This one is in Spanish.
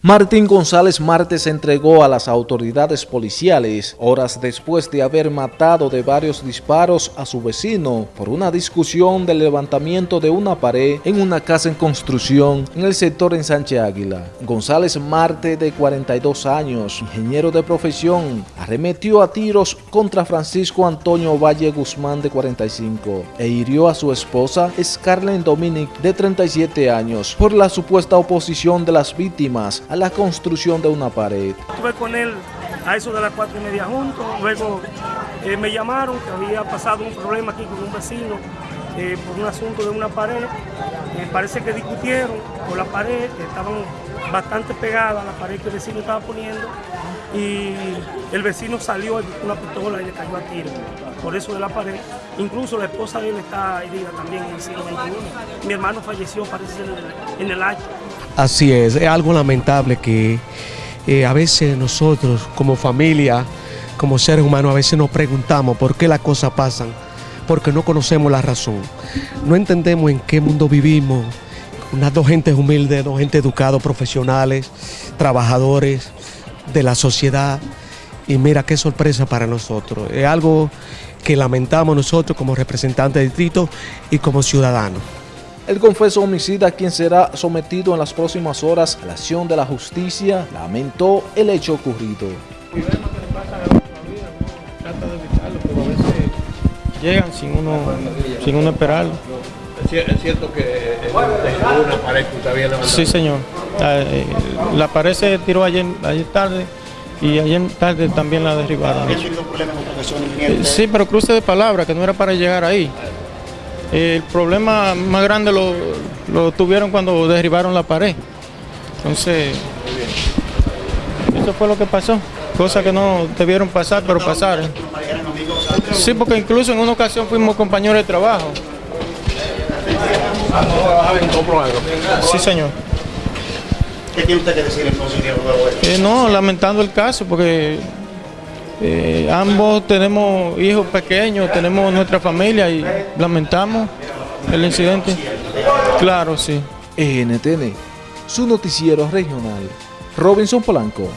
Martín González Martes entregó a las autoridades policiales horas después de haber matado de varios disparos a su vecino por una discusión del levantamiento de una pared en una casa en construcción en el sector en Sánchez Águila. González Marte, de 42 años, ingeniero de profesión, arremetió a tiros contra Francisco Antonio Valle Guzmán, de 45, e hirió a su esposa Scarlett Dominic, de 37 años, por la supuesta oposición de las víctimas a la construcción de una pared. Estuve con él a eso de las cuatro y media juntos, luego eh, me llamaron que había pasado un problema aquí con un vecino eh, por un asunto de una pared, eh, parece que discutieron por la pared, estaban bastante pegadas a la pared que el vecino estaba poniendo y el vecino salió con una pistola y le cayó a tiro por eso de la pared. Incluso la esposa de él está herida también en el siglo XXI. Mi hermano falleció, parece, en el, en el. Así es, es algo lamentable que eh, a veces nosotros como familia, como seres humanos, a veces nos preguntamos por qué las cosas pasan, porque no conocemos la razón. No entendemos en qué mundo vivimos, unas dos gentes humildes, dos gente educados, profesionales, trabajadores de la sociedad. Y mira qué sorpresa para nosotros. Es algo que lamentamos nosotros como representantes del distrito y como ciudadanos. El confeso homicida, quien será sometido en las próximas horas a la acción de la justicia, lamentó el hecho ocurrido. llegan sin uno, sin uno esperarlo. ¿Es cierto que en una pared que usted había levantado? Sí, señor. Eh, la pared se tiró ayer, ayer tarde y ayer tarde también la derribaron. ¿Había tenido problemas con profesiones Eh, Sí, pero cruce de palabra, que no era para llegar ahí. El problema más grande lo, lo tuvieron cuando derribaron la pared. Entonces, eso fue lo que pasó. Cosas que no debieron pasar, pero pasaron. Sí, porque incluso en una ocasión fuimos compañeros de trabajo. Sí, señor. ¿Qué tiene usted que decir entonces, esto? Eh, no, lamentando el caso, porque eh, ambos tenemos hijos pequeños, tenemos nuestra familia y lamentamos el incidente. Claro, sí. NTN, su noticiero regional. Robinson Polanco.